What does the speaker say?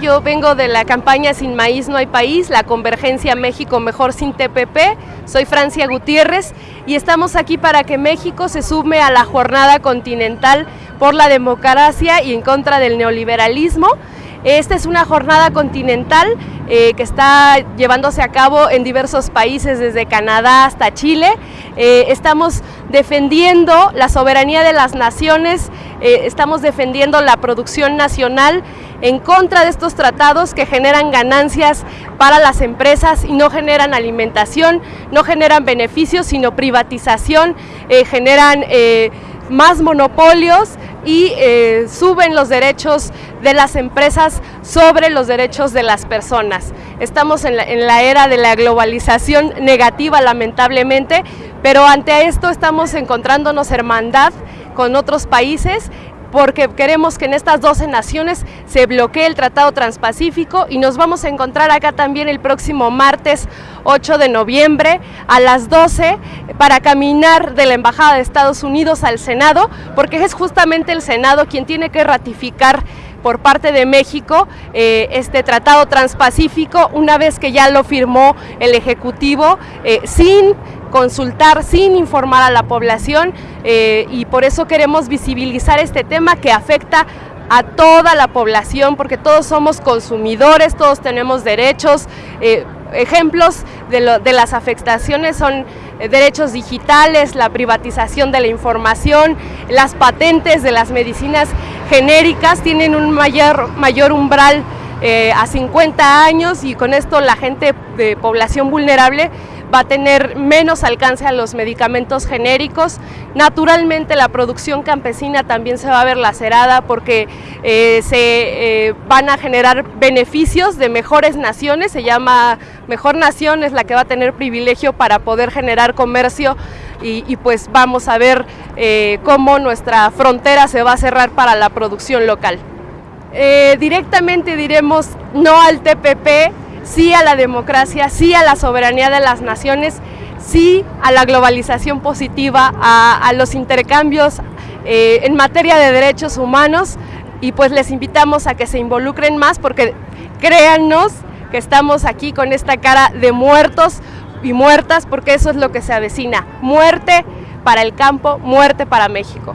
yo vengo de la campaña Sin Maíz No Hay País, la Convergencia México Mejor Sin TPP. Soy Francia Gutiérrez y estamos aquí para que México se sume a la jornada continental por la democracia y en contra del neoliberalismo. Esta es una jornada continental eh, que está llevándose a cabo en diversos países, desde Canadá hasta Chile. Eh, estamos defendiendo la soberanía de las naciones, eh, estamos defendiendo la producción nacional en contra de estos tratados que generan ganancias para las empresas y no generan alimentación, no generan beneficios, sino privatización, generan más monopolios y eh, suben los derechos de las empresas sobre los derechos de las personas. Estamos en la, en la, era de la globalización negativa lamentablemente, pero ante esto estamos encontrándonos hermandad con otros países porque queremos que en estas 12 naciones se bloquee el Tratado Transpacífico y nos vamos a encontrar acá también el próximo martes 8 de noviembre a las 12 para caminar de la Embajada de Estados Unidos al Senado, porque es justamente el Senado quien tiene que ratificar por parte de México eh, este tratado transpacífico una vez que ya lo firmó el Ejecutivo eh, sin consultar, sin informar a la población eh, y por eso queremos visibilizar este tema que afecta a toda la población porque todos somos consumidores, todos tenemos derechos. Eh, ejemplos de, las afectaciones son eh, derechos digitales, la privatización de la información, las patentes de las medicinas genéricas tienen un mayor, mayor umbral a 50 años y con esto la gente de población vulnerable va a tener menos alcance a los medicamentos genéricos. Naturalmente la producción campesina también se va a ver lacerada porque eh, se eh, van a generar beneficios de mejores naciones, se llama Mejor Nación, es la que va a tener privilegio para poder generar comercio y, pues vamos a ver eh, cómo nuestra frontera se va a cerrar para la producción local. Directamente diremos no al TPP, sí a la democracia, sí a la soberanía de las naciones, sí a la globalización positiva, a, los intercambios eh, en materia de derechos humanos y pues les invitamos a que se involucren más porque créannos que estamos aquí con esta cara de muertos y muertas porque eso es lo que se avecina, muerte para el campo, muerte para México.